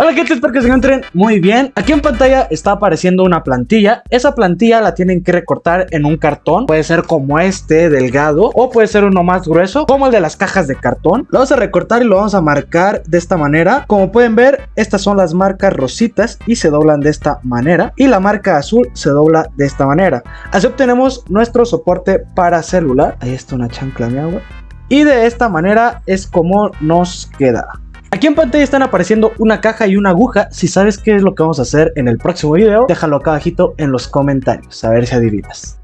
Hola gente, espero que se encuentren muy bien. Aquí en pantalla está apareciendo una plantilla. Esa plantilla la tienen que recortar en un cartón. Puede ser como este, delgado, o puede ser uno más grueso, como el de las cajas de cartón. Lo vamos a recortar y lo vamos a marcar de esta manera. Como pueden ver, estas son las marcas rositas y se doblan de esta manera. Y la marca azul se dobla de esta manera. Así obtenemos nuestro soporte para celular. Ahí está una chancla de agua. Y de esta manera es como nos queda. Aquí en pantalla están apareciendo una caja y una aguja. Si sabes qué es lo que vamos a hacer en el próximo video, déjalo acá abajito en los comentarios, a ver si adivinas.